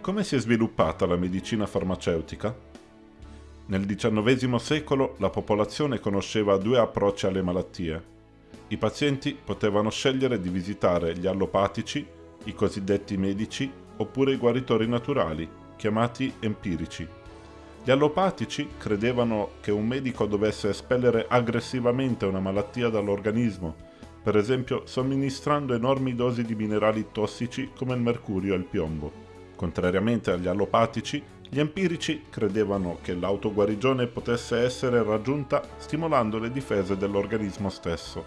Come si è sviluppata la medicina farmaceutica? Nel XIX secolo la popolazione conosceva due approcci alle malattie. I pazienti potevano scegliere di visitare gli allopatici, i cosiddetti medici, oppure i guaritori naturali, chiamati empirici. Gli allopatici credevano che un medico dovesse espellere aggressivamente una malattia dall'organismo, per esempio somministrando enormi dosi di minerali tossici come il mercurio e il piombo. Contrariamente agli allopatici, gli empirici credevano che l'autoguarigione potesse essere raggiunta stimolando le difese dell'organismo stesso.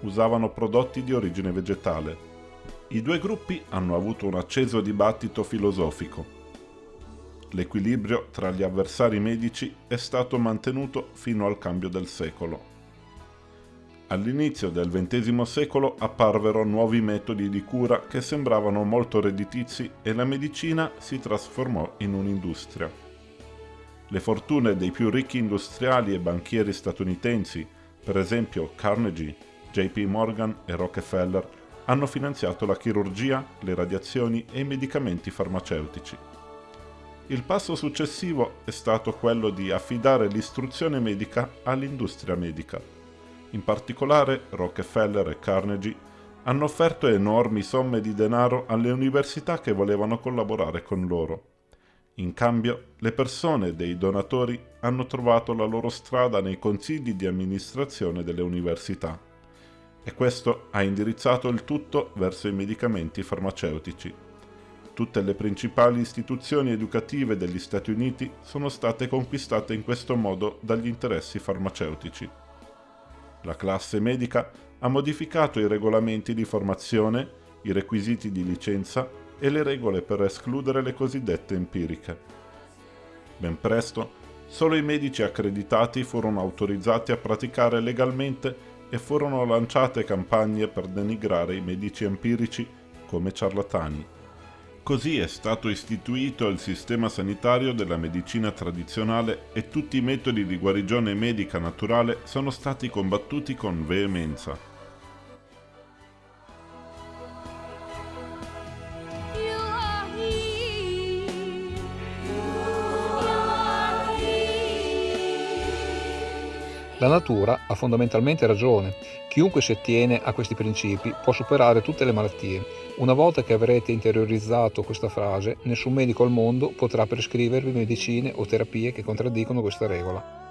Usavano prodotti di origine vegetale. I due gruppi hanno avuto un acceso dibattito filosofico. L'equilibrio tra gli avversari medici è stato mantenuto fino al cambio del secolo. All'inizio del XX secolo apparvero nuovi metodi di cura che sembravano molto redditizi e la medicina si trasformò in un'industria. Le fortune dei più ricchi industriali e banchieri statunitensi, per esempio Carnegie, JP Morgan e Rockefeller, hanno finanziato la chirurgia, le radiazioni e i medicamenti farmaceutici. Il passo successivo è stato quello di affidare l'istruzione medica all'industria medica in particolare Rockefeller e Carnegie hanno offerto enormi somme di denaro alle università che volevano collaborare con loro. In cambio, le persone dei donatori hanno trovato la loro strada nei consigli di amministrazione delle università e questo ha indirizzato il tutto verso i medicamenti farmaceutici. Tutte le principali istituzioni educative degli Stati Uniti sono state conquistate in questo modo dagli interessi farmaceutici. La classe medica ha modificato i regolamenti di formazione, i requisiti di licenza e le regole per escludere le cosiddette empiriche. Ben presto, solo i medici accreditati furono autorizzati a praticare legalmente e furono lanciate campagne per denigrare i medici empirici come ciarlatani. Così è stato istituito il sistema sanitario della medicina tradizionale e tutti i metodi di guarigione medica naturale sono stati combattuti con veemenza. La natura ha fondamentalmente ragione. Chiunque si attiene a questi principi può superare tutte le malattie. Una volta che avrete interiorizzato questa frase, nessun medico al mondo potrà prescrivervi medicine o terapie che contraddicono questa regola.